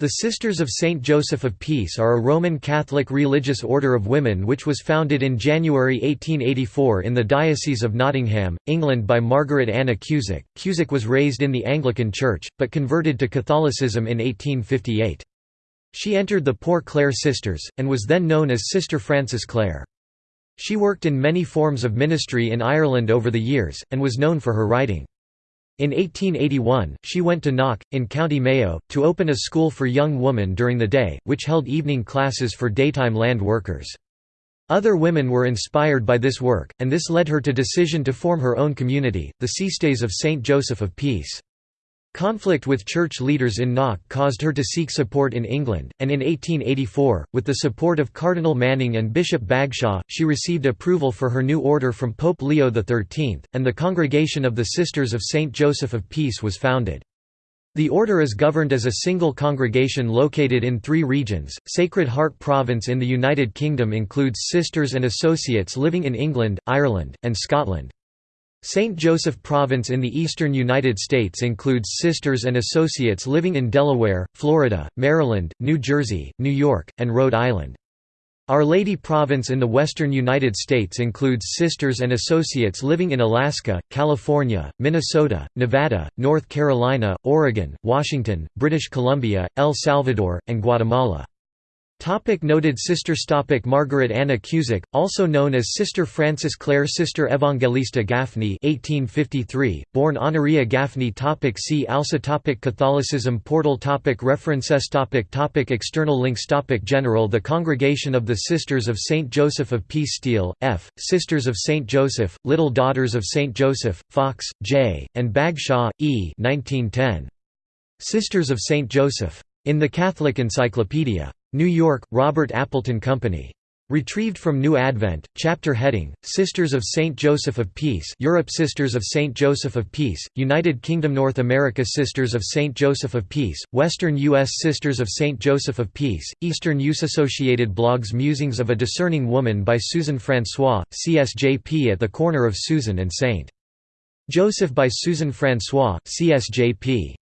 The Sisters of Saint Joseph of Peace are a Roman Catholic religious order of women which was founded in January 1884 in the Diocese of Nottingham, England by Margaret Anna Cusack. Cusack was raised in the Anglican Church, but converted to Catholicism in 1858. She entered the Poor Clare Sisters, and was then known as Sister Frances Clare. She worked in many forms of ministry in Ireland over the years, and was known for her writing. In 1881, she went to Knock, in County Mayo, to open a school for young women during the day, which held evening classes for daytime land workers. Other women were inspired by this work, and this led her to decision to form her own community, the Sisters of St. Joseph of Peace. Conflict with church leaders in Knock caused her to seek support in England, and in 1884, with the support of Cardinal Manning and Bishop Bagshawe, she received approval for her new order from Pope Leo XIII, and the Congregation of the Sisters of St. Joseph of Peace was founded. The order is governed as a single congregation located in three regions. Sacred Heart Province in the United Kingdom includes sisters and associates living in England, Ireland, and Scotland. St. Joseph Province in the eastern United States includes sisters and associates living in Delaware, Florida, Maryland, New Jersey, New York, and Rhode Island. Our Lady Province in the western United States includes sisters and associates living in Alaska, California, Minnesota, Nevada, North Carolina, Oregon, Washington, British Columbia, El Salvador, and Guatemala. Topic noted sisters topic Margaret Anna Cusack, also known as Sister Frances Clare Sister Evangelista Gaffney 1853, born Honoria Gaffney topic See also topic Catholicism portal topic References topic topic External links topic General The Congregation of the Sisters of St. Joseph of Peace Steele, F., Sisters of St. Joseph, Little Daughters of St. Joseph, Fox, J., and Bagshawe, E. 1910. Sisters of St. Joseph. In the Catholic Encyclopedia. New York, Robert Appleton Company. Retrieved from New Advent, chapter heading, Sisters of St. Joseph of Peace Europe Sisters of St. Joseph of Peace, United Kingdom North America Sisters of St. Joseph of Peace, Western U.S. Sisters of St. Joseph of Peace, Eastern U.S. Associated blogs Musings of a Discerning Woman by Susan Francois, CSJP at the corner of Susan and St. Joseph by Susan Francois, CSJP